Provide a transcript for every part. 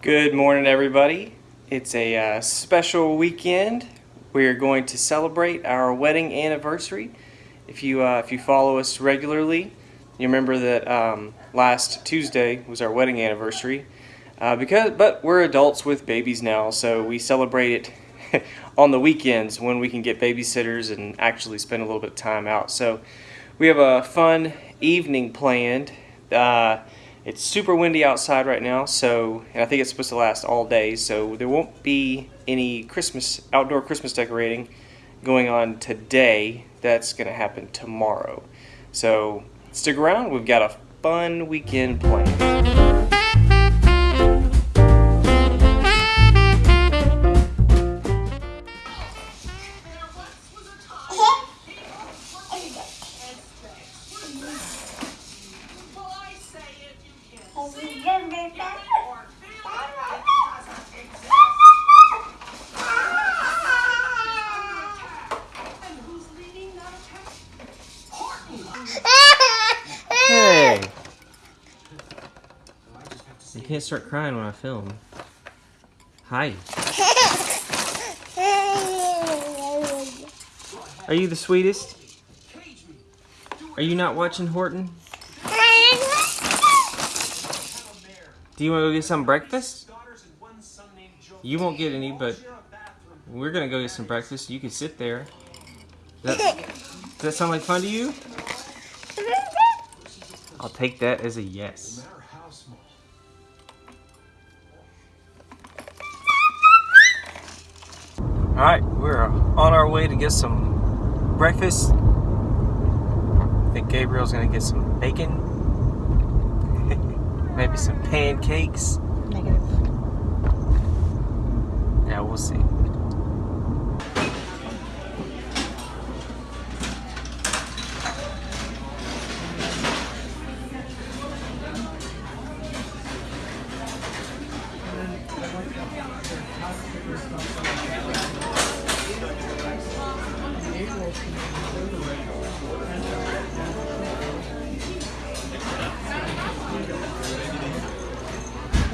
Good morning, everybody. It's a uh, special weekend. We are going to celebrate our wedding anniversary. If you uh, if you follow us regularly, you remember that um, last Tuesday was our wedding anniversary. Uh, because, but we're adults with babies now, so we celebrate it on the weekends when we can get babysitters and actually spend a little bit of time out. So we have a fun evening planned. It's super windy outside right now, so and I think it's supposed to last all day. So there won't be any Christmas outdoor Christmas decorating going on today. That's going to happen tomorrow. So stick around. We've got a fun weekend planned. Can't start crying when I film. Hi. Are you the sweetest? Are you not watching Horton? Do you want to go get some breakfast? You won't get any, but we're gonna go get some breakfast. You can sit there. That, does that sound like fun to you? I'll take that as a yes. Alright, we're on our way to get some breakfast. I think Gabriel's gonna get some bacon. Maybe some pancakes. Negative. Yeah, we'll see.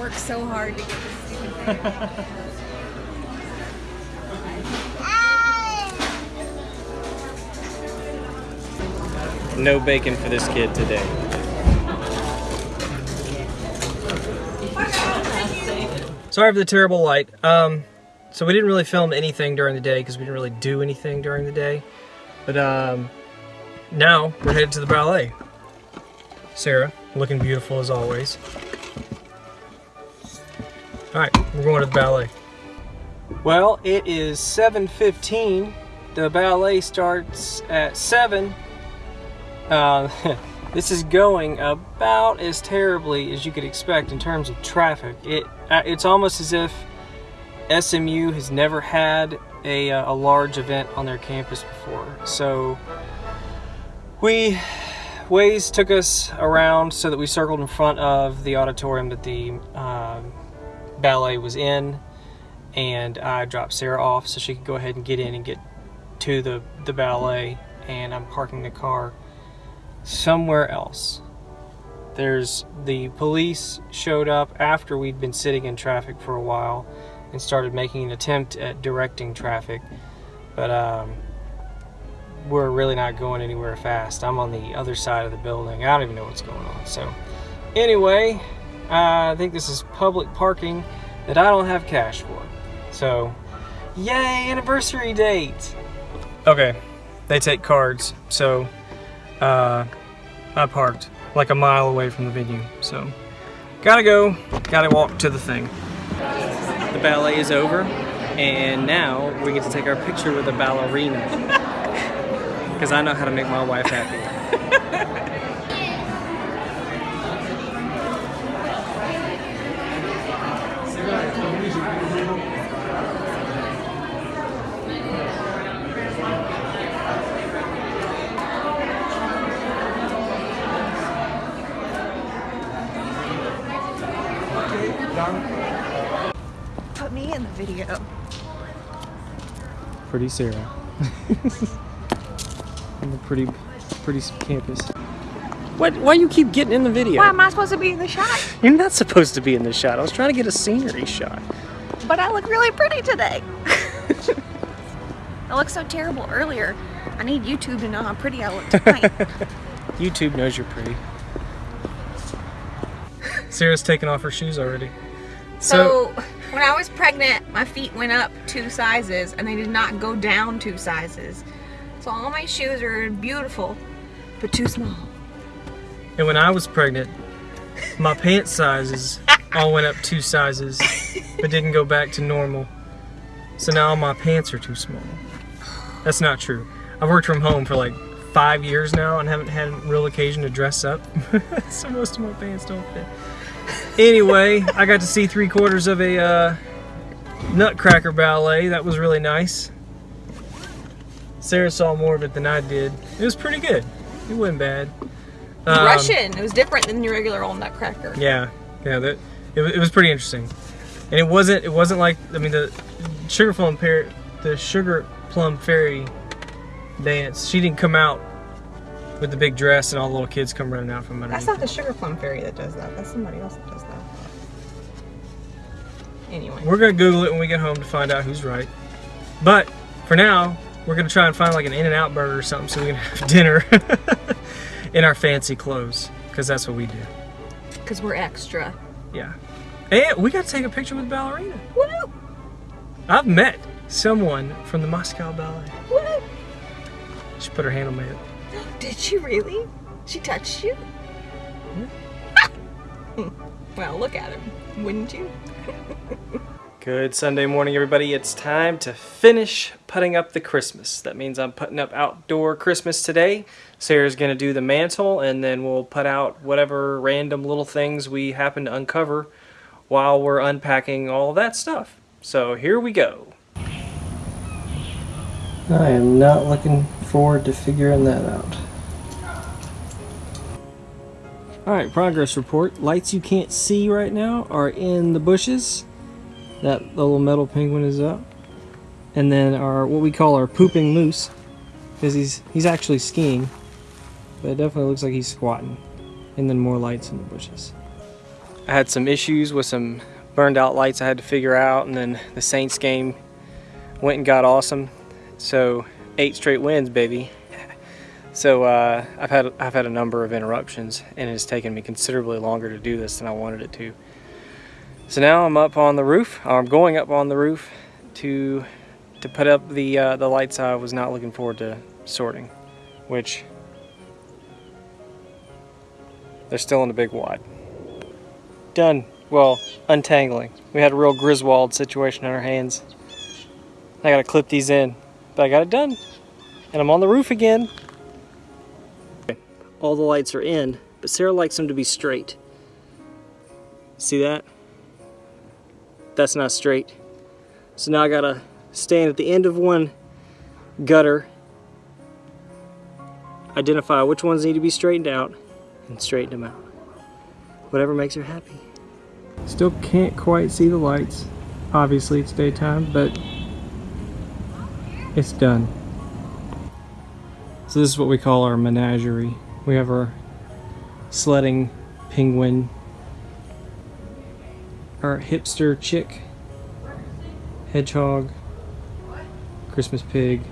Worked so hard to get this stupid thing. No bacon for this kid today. Sorry for the terrible light. Um, so we didn't really film anything during the day because we didn't really do anything during the day. But um, now we're headed to the ballet. Sarah, looking beautiful as always. All right, we're going to the ballet. Well, it is 7.15. The ballet starts at 7. Uh, this is going about as terribly as you could expect in terms of traffic. It uh, It's almost as if SMU has never had a, uh, a large event on their campus before. So we, Waze took us around so that we circled in front of the auditorium that the um, ballet was in and I dropped Sarah off so she could go ahead and get in and get to the, the ballet and I'm parking the car somewhere else. There's the police showed up after we'd been sitting in traffic for a while and started making an attempt at directing traffic, but um, we're really not going anywhere fast. I'm on the other side of the building. I don't even know what's going on. So, anyway, I think this is public parking that I don't have cash for. So, yay, anniversary date! Okay, they take cards, so uh, I parked like a mile away from the venue. So, gotta go, gotta walk to the thing. The ballet is over, and now we get to take our picture with a ballerina. Because I know how to make my wife happy. Put me in the video. Pretty Sarah. On the pretty, pretty campus. What? Why you keep getting in the video? Why am I supposed to be in the shot? You're not supposed to be in the shot. I was trying to get a scenery shot. But I look really pretty today. I looked so terrible earlier. I need YouTube to know how pretty I look tonight. YouTube knows you're pretty. Sarah's taking off her shoes already. so, when I was pregnant, my feet went up two sizes and they did not go down two sizes. So all my shoes are beautiful, but too small. And when I was pregnant, my pant sizes all went up two sizes, but didn't go back to normal. So now my pants are too small. That's not true. I've worked from home for like five years now and haven't had real occasion to dress up. so most of my pants don't fit. Anyway, I got to see three quarters of a uh, Nutcracker ballet. That was really nice. Sarah saw more of it than I did. It was pretty good. It wasn't bad. Um, Russian. It was different than your regular old Nutcracker. Yeah, yeah, that it, it was pretty interesting, and it wasn't it wasn't like I mean the sugar plum fairy the sugar plum fairy dance. She didn't come out with the big dress and all the little kids come running out from underneath. That's not the sugar plum fairy that does that. That's somebody else that does that. Anyway. We're gonna Google it when we get home to find out who's right. But for now, we're gonna try and find like an In and Out burger or something so we can have dinner in our fancy clothes because that's what we do. Because we're extra. Yeah, and we got to take a picture with ballerina. Woo! I've met someone from the Moscow Ballet. Woo! She put her hand on my hip. Did she really? She touched you? well, look at him. Wouldn't you? Good Sunday morning, everybody. It's time to finish putting up the Christmas. That means I'm putting up outdoor Christmas today. Sarah's going to do the mantel, and then we'll put out whatever random little things we happen to uncover while we're unpacking all that stuff. So here we go. I am not looking forward to figuring that out. Alright, progress report. Lights you can't see right now are in the bushes. That little metal penguin is up. And then our what we call our pooping moose. Because he's he's actually skiing. But it definitely looks like he's squatting. And then more lights in the bushes. I had some issues with some burned out lights I had to figure out and then the Saints game went and got awesome. So eight straight wins, baby. So uh, I've had I've had a number of interruptions, and it's taken me considerably longer to do this than I wanted it to. So now I'm up on the roof. I'm going up on the roof to to put up the uh, the lights I was not looking forward to sorting, which they're still in a big wad. Done. Well, untangling. We had a real Griswold situation on our hands. I gotta clip these in, but I got it done, and I'm on the roof again all the lights are in, but Sarah likes them to be straight. See that? That's not straight. So now I gotta stand at the end of one gutter, identify which ones need to be straightened out, and straighten them out. Whatever makes her happy. Still can't quite see the lights. Obviously it's daytime, but it's done. So this is what we call our menagerie. We have our sledding penguin, our hipster chick, hedgehog, Christmas pig,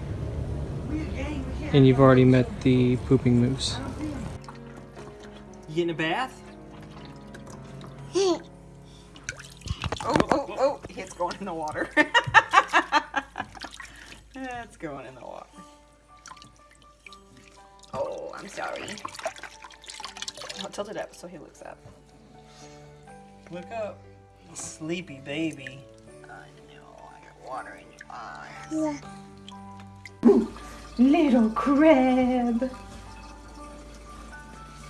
and you've already met the pooping moose. You getting a bath? Oh, oh, oh, it's going in the water. it's going in the water. Oh, I'm sorry. I'll tilt it up so he looks up. Look up. Sleepy baby. I know, I got water in your eyes. Little crab.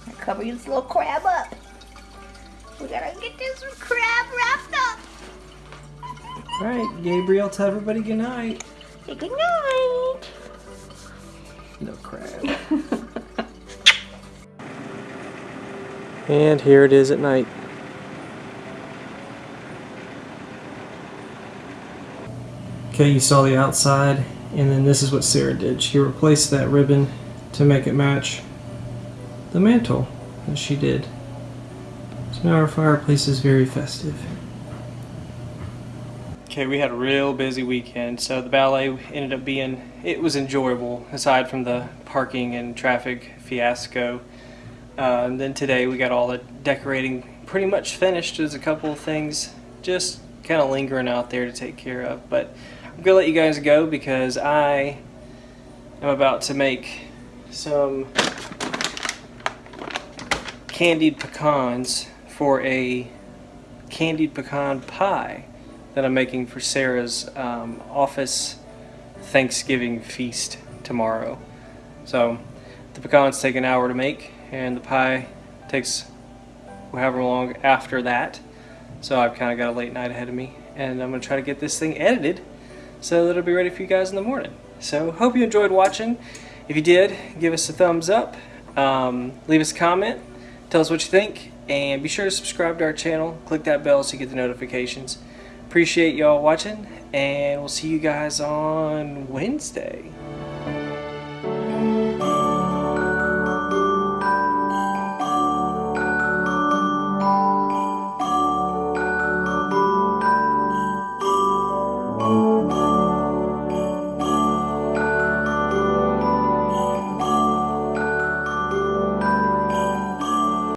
I cover this little crab up. We gotta get this crab wrapped up. Alright, Gabriel, tell everybody good night. Say good night. No crab. and here it is at night. Okay, you saw the outside, and then this is what Sarah did. She replaced that ribbon to make it match the mantel. as she did. So now our fireplace is very festive. Okay, we had a real busy weekend, so the ballet ended up being, it was enjoyable, aside from the parking and traffic fiasco. Uh, and then today we got all the decorating pretty much finished. There's a couple of things just kind of lingering out there to take care of. But I'm going to let you guys go because I am about to make some candied pecans for a candied pecan pie that I'm making for Sarah's um, office Thanksgiving feast tomorrow. So the pecans take an hour to make and the pie takes however long after that. So I've kind of got a late night ahead of me and I'm going to try to get this thing edited so that it'll be ready for you guys in the morning. So hope you enjoyed watching. If you did, give us a thumbs up, um, leave us a comment, tell us what you think, and be sure to subscribe to our channel. Click that bell so you get the notifications. Appreciate y'all watching, and we'll see you guys on Wednesday.